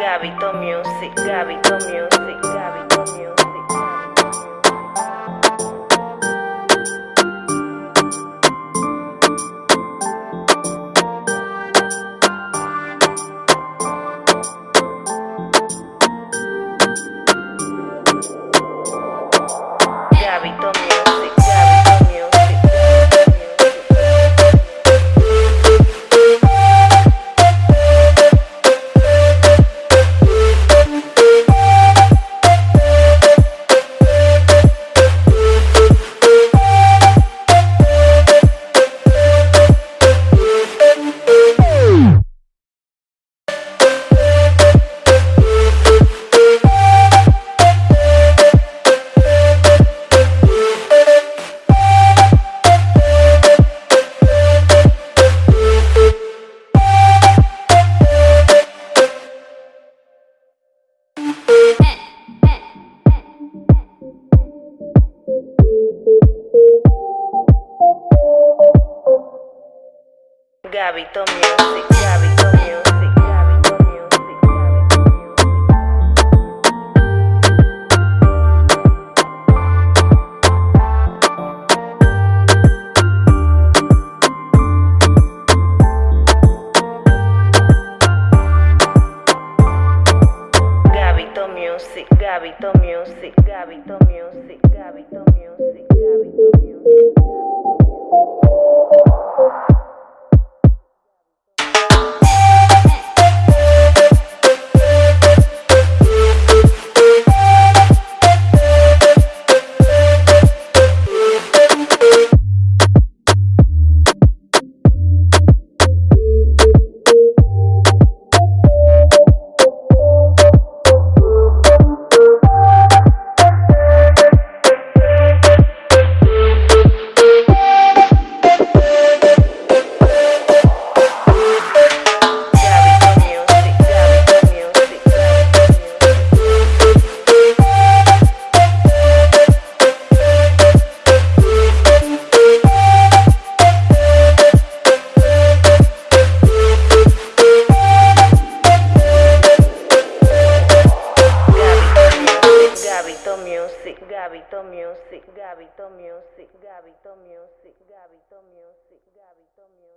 Gabito Music, Gabito Music, Gabito Music, Gabito Music, Gabito Music, Gabito Music. Gabito Music, Gabito Music, Gabito Music, Gabito Music, Gabito Music, Gabyo si Gaby Tomio Gaby Tomio Gaby Tomio Gaby Tomio.